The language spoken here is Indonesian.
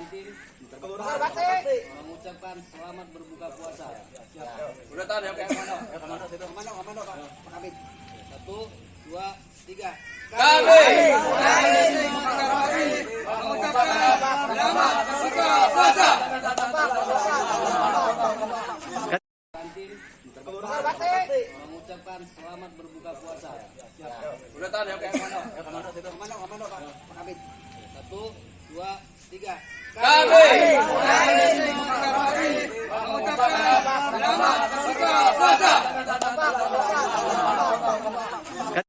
kantin Kelurahan Batik. mengucapkan selamat berbuka puasa. Udah tahu ya kayak mana? Ya mana situ? Mana mana Pak? Pak Kabit. Satu, dua, tiga. Kami mengucapkan selamat berbuka puasa. Kantin Kelurahan Batik. mengucapkan selamat berbuka puasa. Udah tahu ya kayak mana? Ya mana situ? Mana mana Pak? Pak Kabit. Satu, dua, tiga. Kami mengucapkan